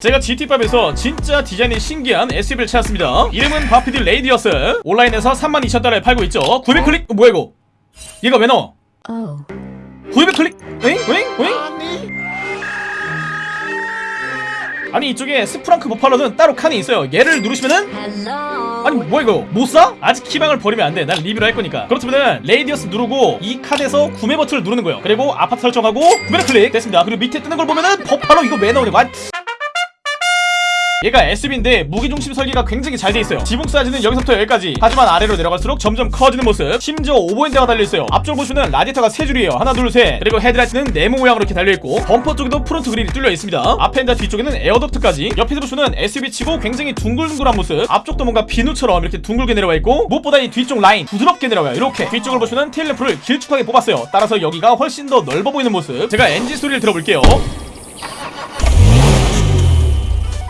제가 GTA5에서 진짜 디자인이 신기한 SUV를 찾았습니다 이름은 Vapid Radius 온라인에서 32,000달러에 팔고 있죠 900클릭? 어, 뭐야 이거 얘가 왜 나와? Oh. 900클릭? 엥? 엥? 엥? 아니 이쪽에 Sprunk Buffalo는 따로 칸이 있어요 얘를 누르시면은. 아니 뭐야 이거 못 사? 아직 희망을 버리면 안돼 난 리뷰를 할 거니까 그렇다면은 Radius 누르고 이 카드에서 구매 버튼을 누르는 거예요 그리고 아파트 설정하고 구매 클릭 됐습니다 그리고 밑에 뜨는 걸 보면은 버팔로 이거 왜 나오냐고 아, 얘가 SUV인데 무게중심 설계가 굉장히 잘 돼 있어요. 지붕 사이즈는 여기서부터 여기까지. 하지만 아래로 내려갈수록 점점 커지는 모습. 심지어 오버핸드가 달려있어요. 앞쪽을 보시면 라디에이터가 3줄이에요. 하나 둘셋. 그리고 헤드라이트는 네모 모양으로 이렇게 달려있고 범퍼 쪽에도 front grille이 뚫려 있습니다. 앞펜더 뒤쪽에는 air duct까지. 옆에서 보시면 SUV 치고 굉장히 둥글둥글한 모습. 앞쪽도 뭔가 비누처럼 이렇게 둥글게 내려와 있고 무엇보다 이 뒤쪽 라인 부드럽게 내려와요. 이렇게 뒤쪽을 보시면 tail lamp를 길쭉하게 뽑았어요. 따라서 여기가 훨씬 더 넓어 보이는 모습. 제가 엔진 소리를 들어볼게요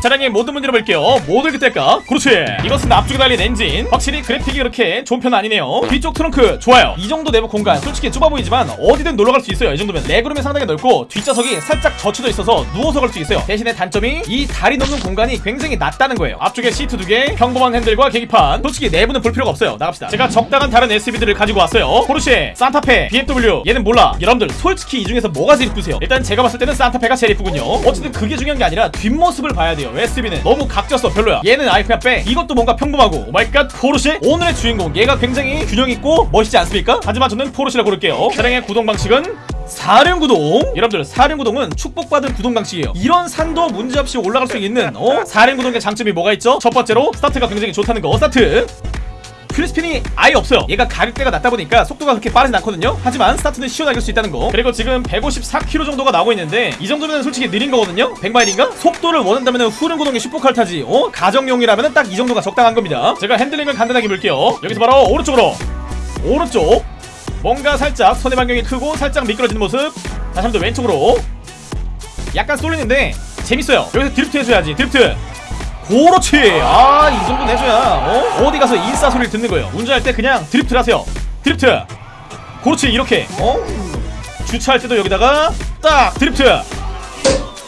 차량의 모든 문짝을 볼게요. 모두 그때까 그렇지 이것은 앞쪽에 달린 엔진. 확실히 그래픽이 그렇게 좋은 편은 아니네요. 뒤쪽 트렁크 좋아요. 이 정도 내부 공간 솔직히 좁아 보이지만 어디든 놀러 갈 수 있어요. 이 정도면. legroom이 상당히 넓고 뒷좌석이 살짝 젖혀져 있어서 누워서 갈 수 있어요. 대신에 단점이 이 다리 넣는 공간이 굉장히 낮다는 거예요. 앞쪽에 시트 두개 평범한 핸들과 계기판. 솔직히 내부는 볼 필요가 없어요. 나갑시다. 제가 적당한 다른 SUV들을 가지고 왔어요. 포르쉐 산타페 BMW 얘는 몰라. 여러분들 솔직히 이 중에서 뭐가 제일 이쁘세요? 일단 제가 봤을 때는 산타페가 제일 이쁘군요. 어쨌든 그게 중요한 게 아니라 뒷모습을 봐야 돼요 SUV는 너무 각졌어 별로야. 얘는 그냥 빼 이것도 뭔가 평범하고. Oh my god 포르쉐? 오늘의 주인공. 얘가 굉장히 균형있고 멋있지 않습니까? 하지만 저는 포르쉐를 고를게요. 차량의 구동 방식은 사륜구동? 여러분들 사륜구동은 축복받은 구동 방식이에요. 이런 산도 문제없이 올라갈 수 있는 어? 사륜구동의 장점이 뭐가 있죠? 첫 번째로 스타트가 굉장히 좋다는 거. 스타트 wheel spin이 아예 없어요. 얘가 가격대가 낮다 보니까 속도가 그렇게 빠르진 않거든요. 하지만 스타트는 시원하게 할 수 있다는 거. 그리고 지금 154km 정도가 나오고 있는데 이 정도면 솔직히 느린 거거든요. 100마일인가? 속도를 원한다면 후륜 구동의 슈퍼카를 타지 어? 가정용이라면 딱 이 정도가 적당한 겁니다. 제가 핸들링을 간단하게 볼게요. 여기서 바로 오른쪽으로. 오른쪽. 뭔가 살짝 선회 반경이 크고 살짝 미끄러지는 모습. 다시 한번 더 왼쪽으로. 약간 쏠리는데 재밌어요. 여기서 드리프트 해줘야지 드리프트 그렇지. 아 이 정도 내줘야 어? 어디 가서 인싸 소리를 듣는 거예요. 운전할 때 그냥 드리프트를 하세요. 드리프트. 그렇지 이렇게. 어? 주차할 때도 여기다가 딱 드리프트.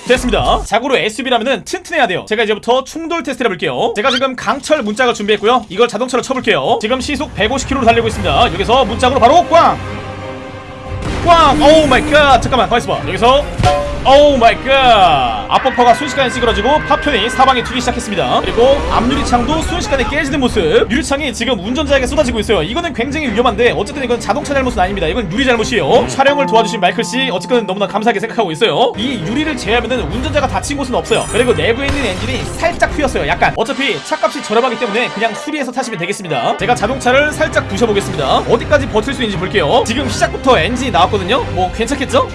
됐습니다. 자고로 SUV라면은 튼튼해야 돼요. 제가 이제부터 충돌 테스트를 해볼게요. 제가 지금 강철 문짝을 준비했고요. 이걸 자동차로 쳐볼게요. 지금 시속 150km로 달리고 있습니다. 여기서 문짝으로 바로 꽝! 꽝! Oh my god! 잠깐만 가만있어봐. 여기서 Oh my god. 앞범퍼가 순식간에 찌그러지고 파편이 사방에 튀기 시작했습니다. 그리고 앞유리창도 순식간에 깨지는 모습. 유리창이 지금 운전자에게 쏟아지고 있어요. 이거는 굉장히 위험한데 어쨌든 이건 자동차 잘못은 아닙니다. 이건 유리 잘못이에요. 촬영을 도와주신 마이클씨 어쨌든 너무나 감사하게 생각하고 있어요. 이 유리를 제외하면 운전자가 다친 곳은 없어요. 그리고 내부에 있는 엔진이 살짝 휘었어요 약간. 어차피 차값이 저렴하기 때문에 그냥 수리해서 타시면 되겠습니다. 제가 자동차를 살짝 부셔보겠습니다. 어디까지 버틸 수 있는지 볼게요. 지금 시작부터 엔진이 나왔거든요. 뭐 괜찮겠죠?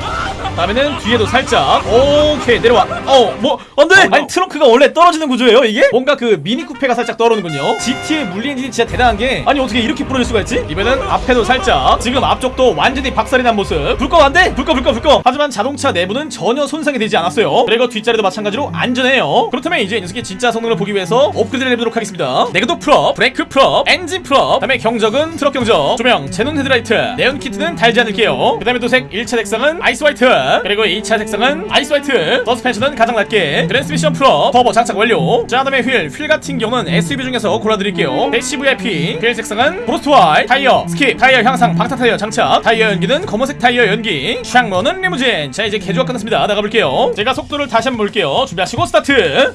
다음에는 뒤에도 살짝. 오케이 내려와. 어뭐 안돼! 아니 트렁크가 원래 떨어지는 구조예요 이게? 뭔가 그 미니 쿠페가 살짝 떨어지는군요. GTA의 물리 엔진이 진짜 대단한 게 아니 어떻게 이렇게 부러질 수가 있지? 이번엔 앞에도 살짝. 지금 앞쪽도 완전히 박살이 난 모습. 불꺼 안돼! 불꺼 불꺼 불꺼. 하지만 자동차 내부는 전혀 손상이 되지 않았어요. 그리고 뒷자리도 마찬가지로 안전해요. 그렇다면 이제 이 녀석의 진짜 성능을 보기 위해서 업그레이드를 해보도록 하겠습니다. 내구도 full up 브레이크 full up 엔진 full up. 다음에 경적은 트럭 경적. 조명 xenon 헤드라이트. 네온 키트는 달지 않을게요. 그 다음에 도색 1차 색상은 ice white 그리고 2차 색상은 ice white. 서스펜션은 가장 낮게. 트랜스미션 full up 터보 장착 완료. 자 다음에 휠, 휠 같은 경우는 SUV 중에서 골라드릴게요. dash VIP 휠 색상은 frost white. 타이어 skip. 타이어 향상 방탄 타이어 장착. 타이어 연기는 검은색 타이어 연기. 창문은 리무진. 자 이제 개조가 끝났습니다. 나가볼게요. 제가 속도를 다시 한번 볼게요. 준비하시고 스타트.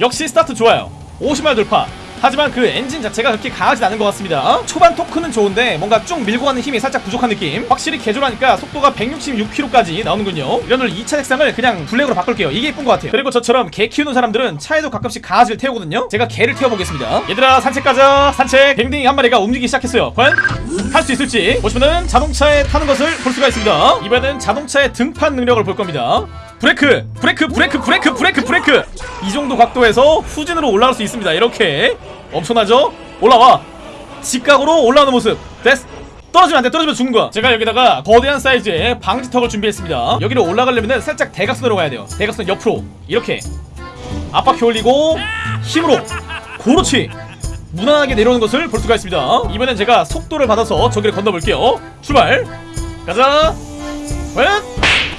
역시 스타트 좋아요. 50마일 돌파 하지만 그 엔진 자체가 그렇게 강하진 않은 것 같습니다. 초반 토크는 좋은데 뭔가 쭉 밀고 가는 힘이 살짝 부족한 느낌. 확실히 개조하니까 속도가 166km까지 나오는군요. 이런들 2차 색상을 그냥 블랙으로 바꿀게요. 이게 예쁜 것 같아요. 그리고 저처럼 개 키우는 사람들은 차에도 가끔씩 강아지를 태우거든요. 제가 개를 태워보겠습니다. 얘들아 산책 가자. 산책. 뱅딩이 한 마리가 움직이기 시작했어요. 과연 할수 있을지. 보시면은 자동차에 타는 것을 볼 수가 있습니다. 이번엔 자동차의 등판 능력을 볼 겁니다 브레이크 브레이크 브레이크 브레이크 브레이크 브레이크. 이 정도 각도에서 후진으로 올라갈 수 있습니다. 이렇게 엄청나죠? 올라와. 직각으로 올라오는 모습. 됐어 떨어지면 안돼. 떨어지면 죽는 거야. 제가 여기다가 거대한 사이즈의 방지턱을 준비했습니다. 여기로 올라가려면 살짝 대각선으로 가야 돼요. 대각선 옆으로. 이렇게. 앞바퀴 올리고 힘으로. 그렇지 무난하게 내려오는 것을 볼 수가 있습니다. 이번엔 제가 속도를 받아서 저기를 건너볼게요. 출발. 가자. 웬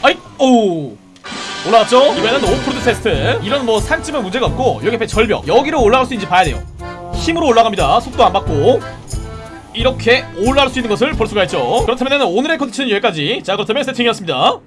아이 오 올라왔죠? 이번에는 오프로드 테스트. 이런 뭐 산쯤은 문제가 없고 여기 옆에 절벽. 여기로 올라갈 수 있는지 봐야 돼요. 힘으로 올라갑니다. 속도 안 받고. 이렇게 올라갈 수 있는 것을 볼 수가 있죠. 그렇다면 오늘의 컨텐츠는 여기까지. 자 그렇다면 세팅이었습니다